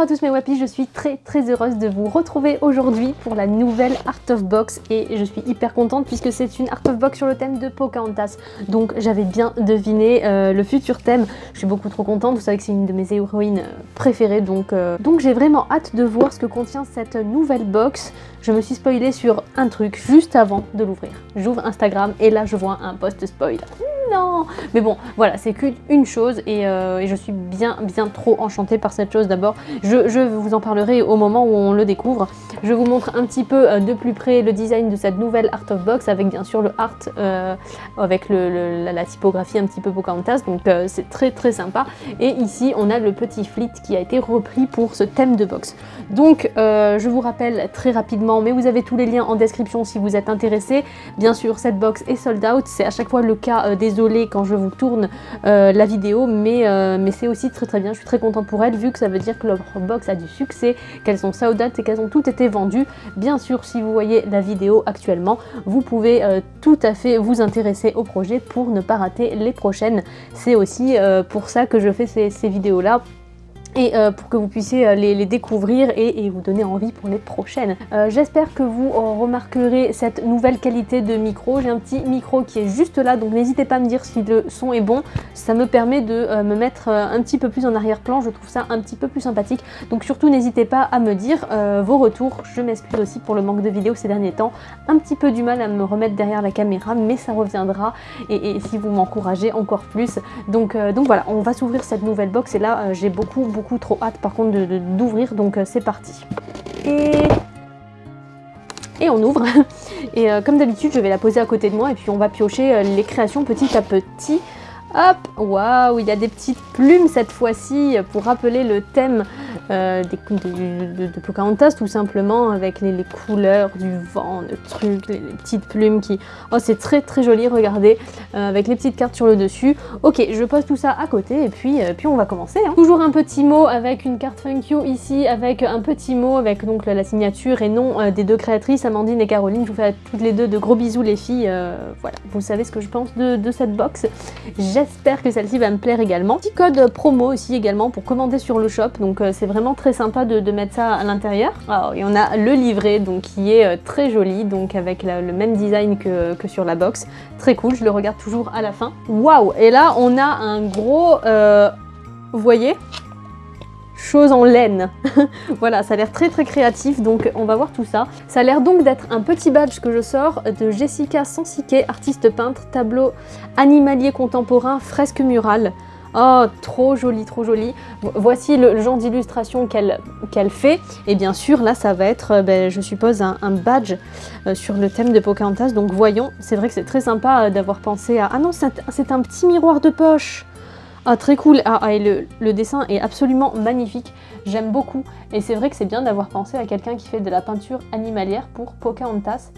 Bonjour à tous mes wapis, je suis très très heureuse de vous retrouver aujourd'hui pour la nouvelle Art of Box et je suis hyper contente puisque c'est une Art of Box sur le thème de Pocahontas. Donc j'avais bien deviné euh, le futur thème, je suis beaucoup trop contente, vous savez que c'est une de mes héroïnes euh, préférées donc, euh, donc j'ai vraiment hâte de voir ce que contient cette nouvelle box. Je me suis spoilée sur un truc juste avant de l'ouvrir. J'ouvre Instagram et là je vois un post spoil Mais bon, voilà, c'est qu'une chose euh, et, je suis bien, bien trop enchantée par cette chose d'abord. Je, vous en parlerai au moment où on le découvre. Je vous montre un petit peu euh, de plus près le design de cette nouvelle Art of Box avec bien sûr le art euh, avec la, typographie un petit peu Pocahontas, donc c'est très très sympa. Et ici, on a le petit fleet qui a été repris pour ce thème de box. Donc, je vous rappelle très rapidement, mais vous avez tous les liens en description si vous êtes intéressé. Bien sûr, cette box est sold out, c'est à chaque fois le cas des quand je vous tourne euh, la vidéo, mais, euh, mais c'est aussi très très bien. Je suis très contente pour elle, vu que ça veut dire que leur box a du succès, qu'elles sont sold et qu'elles ont toutes été vendues. Bien sûr, si vous voyez la vidéo actuellement, vous pouvez euh, tout à fait vous intéresser au projet pour ne pas rater les prochaines. C'est aussi pour ça que je fais ces, ces vidéos-là, et euh, pour que vous puissiez euh, les, découvrir et, vous donner envie pour les prochaines. Euh, j'espère que vous remarquerez cette nouvelle qualité de micro. J'ai un petit micro qui est juste là, donc n'hésitez pas à me dire si le son est bon. Ça me permet de me mettre un petit peu plus en arrière-plan, je trouve ça un petit peu plus sympathique. Donc surtout n'hésitez pas à me dire vos retours. Je m'excuse aussi pour le manque de vidéos ces derniers temps. Un petit peu du mal à me remettre derrière la caméra, mais ça reviendra. Et, si vous m'encouragez encore plus. Donc, donc voilà, on va s'ouvrir cette nouvelle box et là j'ai beaucoup, beaucoup trop hâte par contre d'ouvrir, donc euh, c'est parti. Et... Et on ouvre. Et euh, comme d'habitude, je vais la poser à côté de moi et puis on va piocher euh, les créations petit à petit. Hop, waouh, il y a des petites plumes cette fois-ci pour rappeler le thème euh, des, de, de, Pocahontas tout simplement avec les, couleurs du vent, le truc, les, petites plumes qui... Oh c'est très très joli, regardez, euh, avec les petites cartes sur le dessus. Ok, je pose tout ça à côté et puis, euh, puis on va commencer. Hein. Toujours un petit mot avec une carte Thank ici, avec un petit mot avec donc la signature et nom des deux créatrices, Amandine et Caroline. Je vous fais toutes les deux de gros bisous les filles. voilà, vous savez ce que je pense de, de cette box. J'espère que celle-ci va me plaire également. Petit code promo aussi également pour commander sur le shop, donc c'est vraiment très sympa de, mettre ça à l'intérieur. Et on a le livret donc qui est euh, très joli, donc avec le même design que, sur la box. Très cool, je le regarde toujours à la fin. Waouh Et là, on a un gros... Euh, vous voyez? Chose en laine. voilà, ça a l'air très très créatif, donc on va voir tout ça. Ça a l'air donc d'être un petit badge que je sors de Jessica Sansiquet, artiste peintre, tableau animalier contemporain, fresque murale. Oh, trop joli, trop joli. Voici le, genre d'illustration qu'elle fait. Et bien sûr, là, ça va être, euh, ben, je suppose, un, badge euh, sur le thème de Pocahontas. Donc voyons, c'est vrai que c'est très sympa euh, d'avoir pensé à... Ah non, c'est un petit miroir de poche ah, très cool. Ah, ah, et le, dessin est absolument magnifique. J'aime beaucoup. Et c'est vrai que c'est bien d'avoir pensé à quelqu'un qui fait de la peinture animalière pour Pocahontas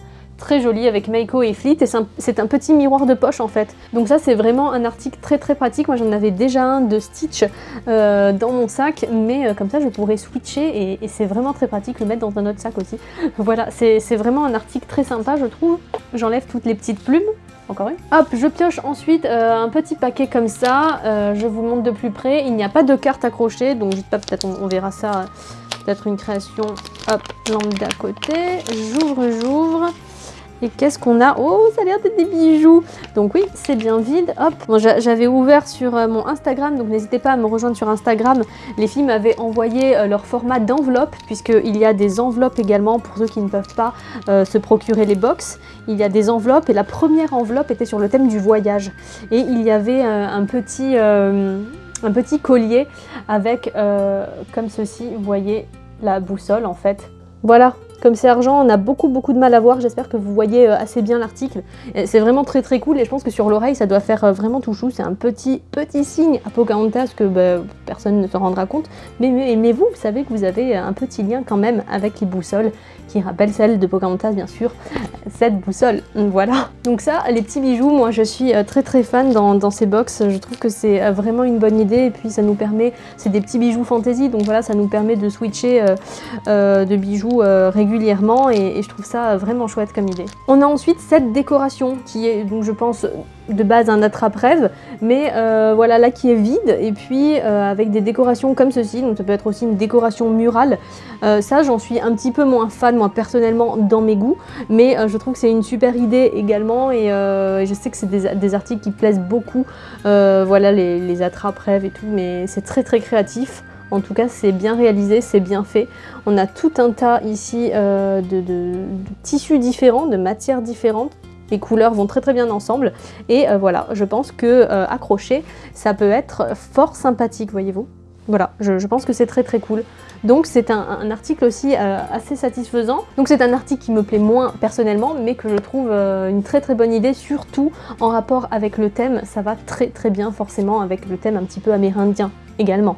très joli avec Meiko et Fleet et c'est un, petit miroir de poche en fait. Donc ça c'est vraiment un article très très pratique, moi j'en avais déjà un de Stitch euh, dans mon sac mais euh, comme ça je pourrais switcher et, c'est vraiment très pratique le mettre dans un autre sac aussi. voilà, c'est vraiment un article très sympa je trouve. J'enlève toutes les petites plumes encore une. Hop, je pioche ensuite euh, un petit paquet comme ça, je vous montre de plus près, il n'y a pas de carte accrochée, donc pas, peut-être on, verra ça, peut-être une création, hop, lambda à côté, j'ouvre, j'ouvre, et qu'est-ce qu'on a? Oh, ça a l'air d'être des bijoux Donc oui, c'est bien vide. Hop J'avais ouvert sur euh, mon Instagram, donc n'hésitez pas à me rejoindre sur Instagram. Les filles m'avaient envoyé euh, leur format d'enveloppe, puisqu'il y a des enveloppes également pour ceux qui ne peuvent pas euh, se procurer les box. Il y a des enveloppes, et la première enveloppe était sur le thème du voyage. Et il y avait un petit... un petit collier avec, comme ceci, vous voyez, la boussole en fait. Voilà, comme c'est argent, on a beaucoup beaucoup de mal à voir, j'espère que vous voyez euh, assez bien l'article. C'est vraiment très très cool. Et je pense que sur l'oreille ça doit faire euh, vraiment tout chou, c'est un petit petit signe à Pocahontas que bah, personne ne se rendra compte. Mais, mais, vous, vous savez que vous avez un petit lien quand même avec les boussoles qui rappelle celle de Pocahontas bien sûr, cette boussole, voilà. Donc ça, les petits bijoux, moi je suis euh, très très fan dans, ces box, je trouve que c'est vraiment une bonne idée. Et puis ça nous permet, c'est des petits bijoux fantasy. Donc voilà, ça nous permet de switcher de bijoux réguliers et, je trouve ça vraiment chouette comme idée. On a ensuite cette décoration qui est donc je pense de base un attrape-rêve, mais euh, voilà là qui est vide et puis euh, avec des décorations comme ceci, donc ça peut être aussi une décoration murale. Euh, ça j'en suis un petit peu moins fan moi personnellement dans mes goûts, mais je trouve que c'est une super idée également et, je sais que c'est des, articles qui plaisent beaucoup, voilà les, les attrape-rêves et tout, mais c'est très très créatif. En tout cas, c'est bien réalisé, c'est bien fait. On a tout un tas ici de, tissus différents, de matières différentes les couleurs vont très très bien ensemble et euh, voilà je pense que euh, ça peut être fort sympathique voyez-vous voilà, je, pense que c'est très très cool. Donc c'est un, article aussi euh, assez satisfaisant. Donc c'est un article qui me plaît moins personnellement, mais que je trouve une très très bonne idée, surtout en rapport avec le thème. Ça va très très bien forcément avec le thème un petit peu amérindien également.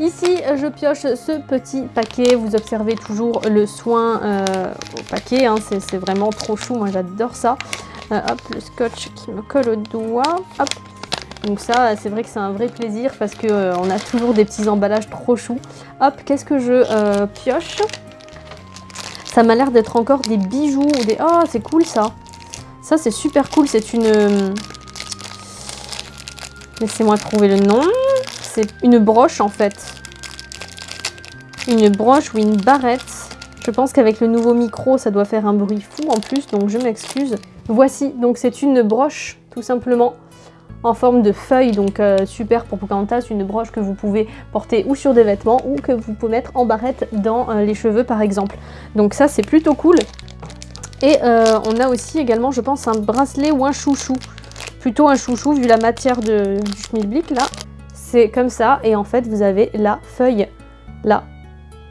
Ici, je pioche ce petit paquet. Vous observez toujours le soin euh, au paquet. Hein. C'est vraiment trop chou. Moi, j'adore ça. Euh, hop, le scotch qui me colle au doigt. Hop. Donc ça, c'est vrai que c'est un vrai plaisir parce qu'on euh, a toujours des petits emballages trop choux. Hop, qu'est-ce que je pioche? Ça m'a l'air d'être encore des bijoux ou des... Oh, c'est cool ça Ça, c'est super cool. C'est une... Laissez-moi trouver le nom c'est une broche en fait. Une broche ou une barrette. Je pense qu'avec le nouveau micro, ça doit faire un bruit fou en plus, donc je m'excuse. Voici, donc c'est une broche, tout simplement, en forme de feuille, donc euh, super pour Pocahontas, une broche que vous pouvez porter ou sur des vêtements ou que vous pouvez mettre en barrette dans euh, les cheveux par exemple. Donc ça c'est plutôt cool. Et euh, on a aussi également, je pense, un bracelet ou un chouchou. Plutôt un chouchou vu la matière de, du schmilblick là c'est comme ça et en fait vous avez la feuille là.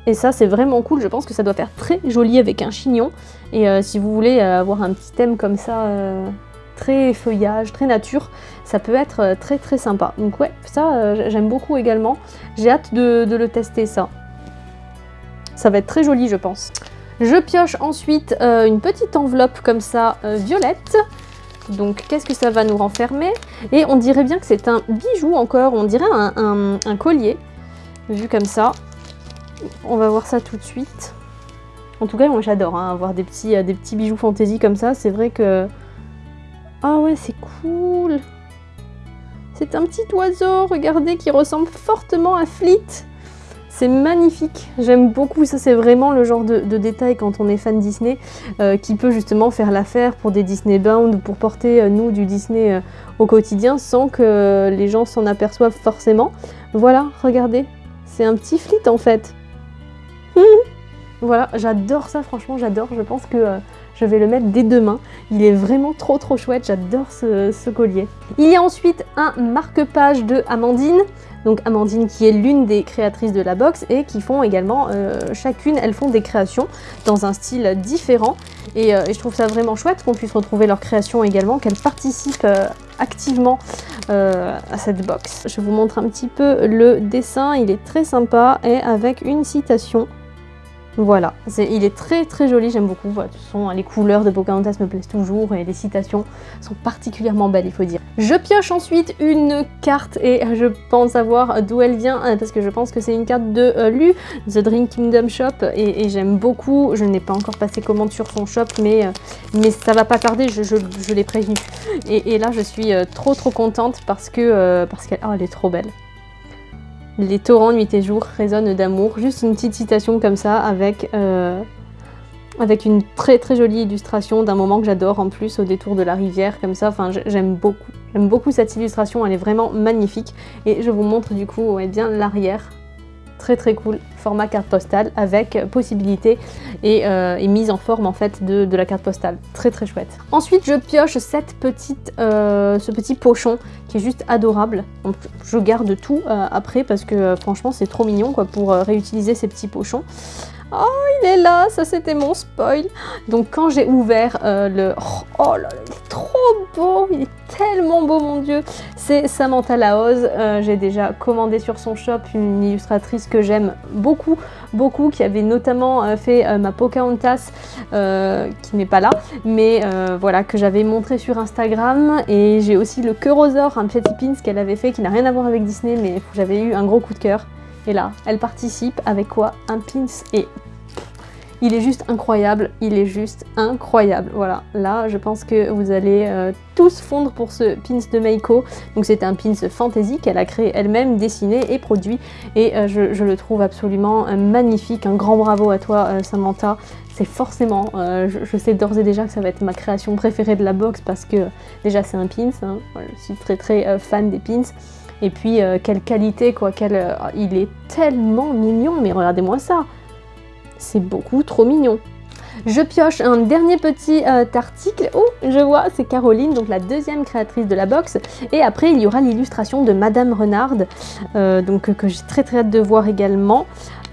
Et ça c'est vraiment cool, je pense que ça doit faire très joli avec un chignon. Et euh, si vous voulez euh, avoir un petit thème comme ça, euh, très feuillage, très nature, ça peut être très très sympa. Donc ouais, ça j'aime beaucoup également. J'ai hâte de, de, le tester ça. Ça va être très joli je pense. Je pioche ensuite une petite enveloppe comme ça violette donc qu'est-ce que ça va nous renfermer? Et on dirait bien que c'est un bijou encore, on dirait un, collier, vu comme ça. On va voir ça tout de suite. En tout cas, moi j'adore hein, avoir des petits, euh, des petits bijoux fantaisie comme ça. C'est vrai que... Ah ouais, c'est cool C'est un petit oiseau, regardez, qui ressemble fortement à Fleet. C'est magnifique, j'aime beaucoup, ça c'est vraiment le genre de, détail quand on est fan Disney euh, qui peut justement faire l'affaire pour des Disney Bound ou pour porter euh, nous du Disney euh, au quotidien sans que les gens s'en aperçoivent forcément. Voilà, regardez, c'est un petit flit en fait. voilà, j'adore ça, franchement j'adore, je pense que je vais le mettre dès demain. Il est vraiment trop trop chouette, j'adore ce, collier. Il y a ensuite un marque-page de Amandine. Donc Amandine qui est l'une des créatrices de la box et qui font également, euh, chacune, elles font des créations dans un style différent. Et, euh, je trouve ça vraiment chouette qu'on puisse retrouver leurs créations également, qu'elles participent euh, activement à cette box. Je vous montre un petit peu le dessin, il est très sympa et avec une citation voilà, il est très très joli, j'aime beaucoup. de toute façon, les couleurs de Pocahontas me plaisent toujours et les citations sont particulièrement belles, il faut dire. Je pioche ensuite une carte et je pense savoir d'où elle vient euh, parce que je pense que c'est une carte de euh, Lu, The Dream Kingdom Shop et, j'aime beaucoup. Je n'ai pas encore passé commande sur son shop mais, euh, mais ça va pas tarder, je, l'ai prévenu. Et, là, je suis trop trop contente parce que qu'elle oh, elle est trop belle. Les torrents nuit et jour résonnent d'amour. Juste une petite citation comme ça avec, euh, avec une très très jolie illustration d'un moment que j'adore en plus au détour de la rivière comme ça. Enfin j'aime beaucoup. J'aime beaucoup cette illustration, elle est vraiment magnifique. Et je vous montre du coup bien l'arrière très très cool, format carte postale avec possibilité et, euh, mise en forme en fait de, la carte postale. Très très chouette. Ensuite je pioche cette petite, euh, ce petit pochon qui est juste adorable. je garde tout euh, après parce que franchement c'est trop mignon quoi pour réutiliser ces petits pochons. Oh, il est là, ça c'était mon spoil. Donc quand j'ai ouvert le... Oh, là là, il est trop beau, il est tellement beau mon dieu. C'est Samantha Laoz, euh, j'ai déjà commandé sur son shop une illustratrice que j'aime beaucoup, beaucoup, qui avait notamment euh, fait euh, ma Pocahontas, qui n'est pas là, mais voilà, que j'avais montré sur Instagram. Et j'ai aussi le Cœurosaur, un petit pins qu'elle avait fait, qui n'a rien à voir avec Disney, mais j'avais eu un gros coup de cœur. Et là, elle participe avec quoi? Un pins et Il est juste incroyable, il est juste incroyable. Voilà, là je pense que vous allez euh, tous fondre pour ce pins de Meiko. Donc c'est un pins fantasy qu'elle a créé elle-même, dessiné et produit. Et euh, je, le trouve absolument euh, magnifique. Un grand bravo à toi Samantha. C'est forcément, je, sais d'ores et déjà que ça va être ma création préférée de la box parce que déjà c'est un pins. Hein. je suis très très fan des pins. Et puis quelle qualité quoi, il est tellement mignon, mais regardez-moi ça c'est beaucoup trop mignon. Je pioche un dernier petit euh, article. Oh, je vois, c'est Caroline, donc la deuxième créatrice de la box. Et après, il y aura l'illustration de Madame Renard, euh, donc que j'ai très très hâte de voir également.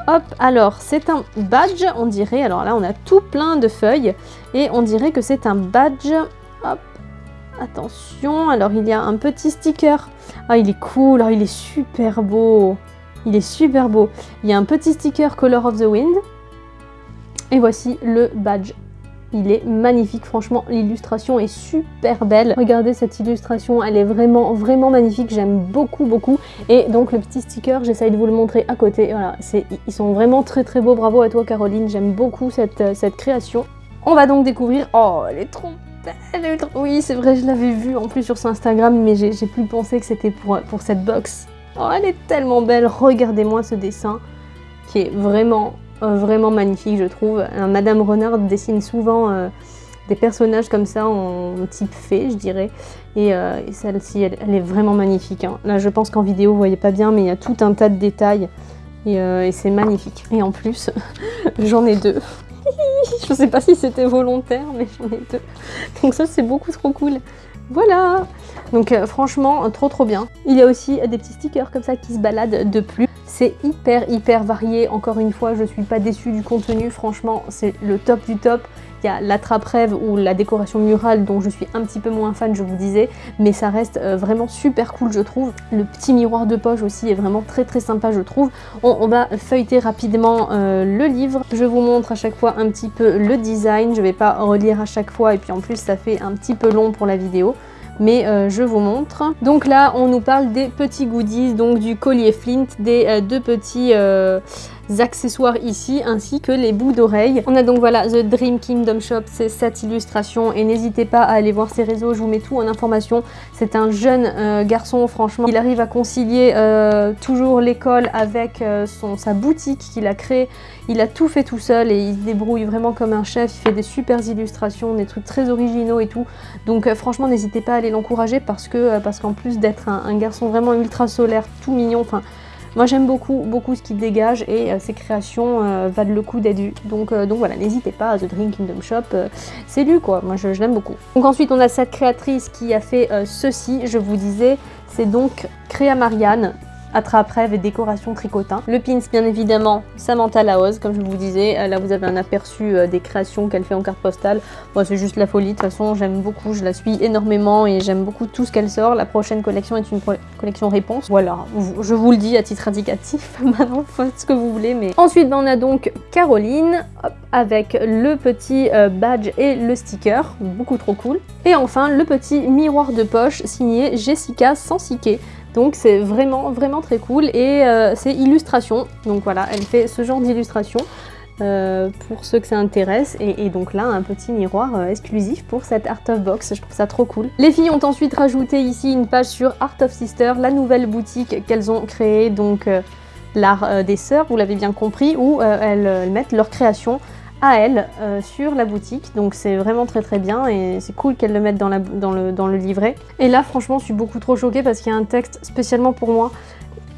Hop, alors c'est un badge, on dirait. Alors là, on a tout plein de feuilles et on dirait que c'est un badge. Hop, attention. Alors il y a un petit sticker. Ah, il est cool. Ah, il est super beau. Il est super beau. Il y a un petit sticker Color of the Wind. Et voici le badge. Il est magnifique, franchement, l'illustration est super belle. Regardez cette illustration, elle est vraiment, vraiment magnifique, j'aime beaucoup, beaucoup. Et donc le petit sticker, j'essaye de vous le montrer à côté. Voilà, ils sont vraiment très très beaux, bravo à toi Caroline, j'aime beaucoup cette, création. On va donc découvrir... Oh, elle est trop Oui, c'est vrai, je l'avais vue en plus sur son Instagram, mais j'ai plus pensé que c'était pour, cette box. Oh, elle est tellement belle, regardez-moi ce dessin, qui est vraiment euh, vraiment magnifique je trouve. Madame Renard dessine souvent euh, des personnages comme ça en type fée je dirais. Et, euh, celle-ci elle, est vraiment magnifique. Hein. Là je pense qu'en vidéo vous voyez pas bien mais il y a tout un tas de détails et, c'est magnifique. Et en plus j'en ai deux. je sais pas si c'était volontaire mais j'en ai deux. Donc ça c'est beaucoup trop cool. Voilà Donc franchement, trop trop bien. Il y a aussi des petits stickers comme ça qui se baladent de plus. C'est hyper hyper varié, encore une fois je suis pas déçue du contenu, franchement c'est le top du top. Il y a l'attrape-rêve ou la décoration murale dont je suis un petit peu moins fan je vous disais, mais ça reste euh, vraiment super cool je trouve. Le petit miroir de poche aussi est vraiment très très sympa je trouve. On, va feuilleter rapidement euh, le livre. Je vous montre à chaque fois un petit peu le design, je vais pas relire à chaque fois et puis en plus ça fait un petit peu long pour la vidéo mais euh, je vous montre. Donc là, on nous parle des petits goodies, donc du collier Flint, des euh, deux petits euh, accessoires ici, ainsi que les bouts d'oreilles. On a donc voilà The Dream Kingdom Shop, c'est cette illustration, et n'hésitez pas à aller voir ses réseaux, je vous mets tout en information. C'est un jeune garçon, franchement, il arrive à concilier toujours l'école avec sa boutique qu'il a créée. Il a tout fait tout seul et il se débrouille vraiment comme un chef, il fait des super illustrations, des trucs très originaux et tout. Donc franchement, n'hésitez pas à aller l'encourager parce que euh, parce qu'en plus d'être un, garçon vraiment ultra solaire, tout mignon, enfin moi j'aime beaucoup beaucoup ce qu'il dégage et euh, ses créations euh, valent le coup d'être vues. Donc, donc voilà, n'hésitez pas à The Dream Kingdom Shop, c'est lui quoi, moi je, l'aime beaucoup. Donc ensuite on a cette créatrice qui a fait ceci, je vous disais, c'est donc Créa Marianne, attrape-rêve et décoration tricotin. Le pins, bien évidemment, Samantha Laoz, comme je vous disais. Euh, là, vous avez un aperçu euh, des créations qu'elle fait en carte postale. Moi, c'est juste la folie. De toute façon, j'aime beaucoup, je la suis énormément et j'aime beaucoup tout ce qu'elle sort. La prochaine collection est une collection réponse. Voilà, je vous le dis à titre indicatif. Maintenant, faites ce que vous voulez. Mais Ensuite, ben, on a donc Caroline, avec le petit euh, badge et le sticker. Beaucoup trop cool. Et enfin, le petit miroir de poche signé Jessica Sansiquet. Donc c'est vraiment vraiment très cool et euh, c'est illustration. Donc voilà, elle fait ce genre d'illustration. Euh, pour ceux que ça intéresse et, donc là un petit miroir euh, exclusif pour cette Art of Box, je trouve ça trop cool. Les filles ont ensuite rajouté ici une page sur Art of Sister, la nouvelle boutique qu'elles ont créée, donc l'art des sœurs, vous l'avez bien compris, où elles, mettent leurs créations à elle euh, sur la boutique. Donc c'est vraiment très très bien et c'est cool qu'elle le mette dans, la, dans, le, dans le livret. Et là franchement je suis beaucoup trop choquée parce qu'il y a un texte spécialement pour moi.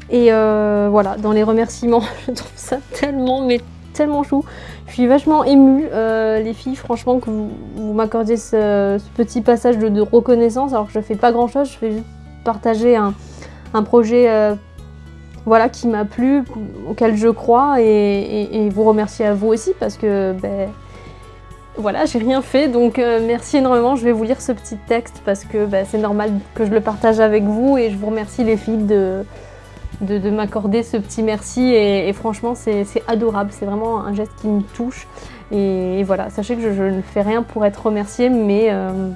Et euh, voilà dans les remerciements je trouve ça tellement mais tellement chou. Je suis vachement émue euh, les filles franchement que vous, m'accordiez ce, petit passage de, reconnaissance. Alors que je fais pas grand chose je fais juste partager un, un projet voilà, qui m'a plu, auquel je crois, et, vous remercier à vous aussi parce que ben, voilà, j'ai rien fait, donc euh, merci énormément. Je vais vous lire ce petit texte parce que ben, c'est normal que je le partage avec vous et je vous remercie les filles de, de, m'accorder ce petit merci et, franchement c'est adorable, c'est vraiment un geste qui me touche. Et, voilà, sachez que je, ne fais rien pour être remerciée, mais, euh,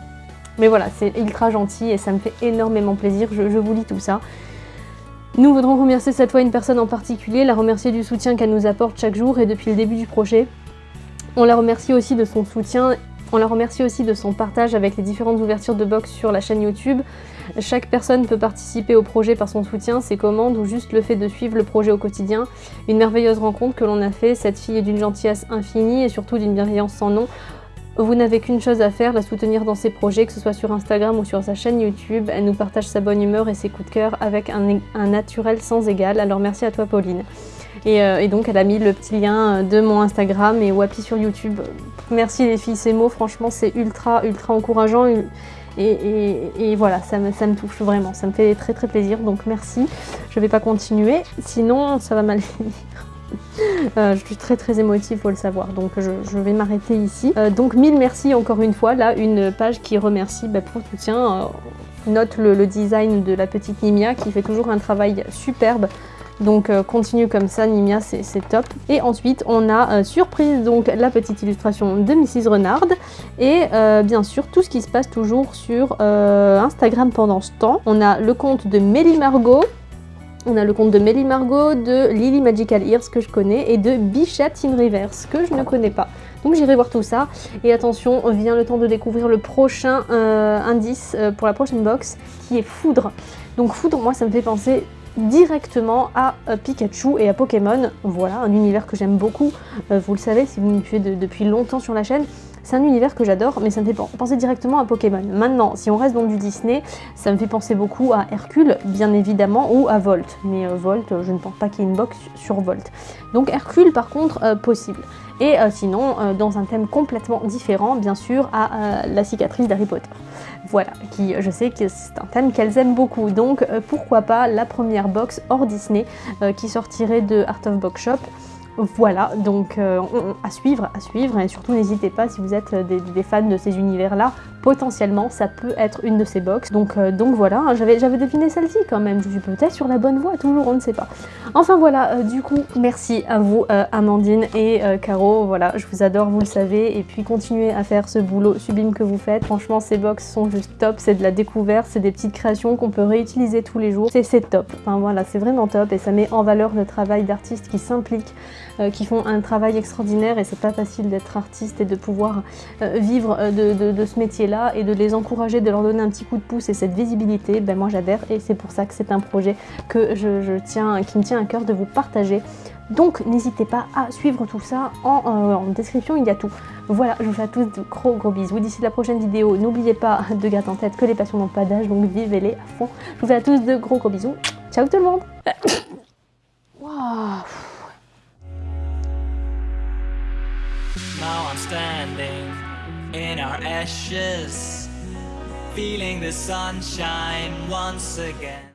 mais voilà, c'est ultra gentil et ça me fait énormément plaisir. je vous lis tout ça. Nous voudrons remercier cette fois une personne en particulier, la remercier du soutien qu'elle nous apporte chaque jour et depuis le début du projet. On la remercie aussi de son soutien on la remercie aussi de son partage avec les différentes ouvertures de box sur la chaîne YouTube. Chaque personne peut participer au projet par son soutien, ses commandes ou juste le fait de suivre le projet au quotidien. Une merveilleuse rencontre que l'on a fait, cette fille est d'une gentillesse infinie et surtout d'une bienveillance sans nom. Vous n'avez qu'une chose à faire, la soutenir dans ses projets, que ce soit sur Instagram ou sur sa chaîne YouTube. Elle nous partage sa bonne humeur et ses coups de cœur avec un, naturel sans égal. Alors merci à toi Pauline. Euh, et, donc elle a mis le petit lien de mon Instagram et Wapi sur YouTube. Merci les filles, ces mots, franchement c'est ultra ultra encourageant. Et, voilà, ça me, ça me, touche vraiment, ça me fait très très plaisir, donc merci. Je vais pas continuer, sinon ça va mal finir. Euh, je suis très très émotive, faut le savoir, donc je, vais m'arrêter ici. Euh, donc mille merci encore une fois, là une page qui remercie bah, pour le soutien. Euh, note le, design de la petite Nimia qui fait toujours un travail superbe. Donc continue comme ça, Nimia, c'est top. Et ensuite, on a surprise donc la petite illustration de Mrs Renard et bien sûr tout ce qui se passe toujours sur Instagram pendant ce temps. On a le compte de Mélie Margot, on a le compte de Melly Margot, de Lily Magical Ears que je connais et de Bichette in Reverse que je ne connais pas. Donc j'irai voir tout ça. Et attention, vient le temps de découvrir le prochain euh, indice euh, pour la prochaine box qui est Foudre. Donc Foudre, moi ça me fait penser directement à euh, Pikachu et à Pokémon. Voilà, un univers que j'aime beaucoup. vous le savez si vous me suivez depuis longtemps sur la chaîne. C'est un univers que j'adore, mais ça me fait penser directement à Pokémon. Maintenant, si on reste dans du Disney, ça me fait penser beaucoup à Hercule, bien évidemment, ou à Volt. Mais euh, Volt, je ne pense pas qu'il y ait une box sur Volt. Donc Hercule, par contre, euh, possible. Et euh, sinon, dans un thème complètement différent, bien sûr, à la cicatrice d'Harry Potter. Voilà, qui je sais que c'est un thème qu'elles aiment beaucoup, donc pourquoi pas la première box hors Disney qui sortirait de Art of Box Shop. Voilà, donc euh, à suivre, à suivre, et surtout n'hésitez pas si vous êtes euh, des, fans de ces univers-là, potentiellement ça peut être une de ces box. Donc, euh, donc voilà, hein, j'avais deviné celle-ci quand même, je suis peut-être sur la bonne voie, toujours, on ne sait pas. Enfin voilà, du coup, merci à vous Amandine et Caro, voilà, je vous adore, vous le savez, et puis continuez à faire ce boulot sublime que vous faites. Franchement, ces box sont juste top, c'est de la découverte, c'est des petites créations qu'on peut réutiliser tous les jours, c'est top. Enfin voilà, c'est vraiment top, et ça met en valeur le travail d'artistes qui s'impliquent qui font un travail extraordinaire et c'est pas facile d'être artiste et de pouvoir euh, vivre euh, de, ce métier-là et de les encourager, de leur donner un petit coup de pouce et cette visibilité, ben moi j'adhère et c'est pour ça que c'est un projet que je, tiens, qui me tient à cœur de vous partager. Donc n'hésitez pas à suivre tout ça en, description, il y a tout. Voilà, je vous fais à tous de gros gros bisous. D'ici la prochaine vidéo, n'oubliez pas de garder en tête que les passions n'ont pas d'âge, donc vivez-les à fond. Je vous fais à tous de gros gros bisous. Ciao tout le monde Now I'm standing in our ashes Feeling the sunshine once again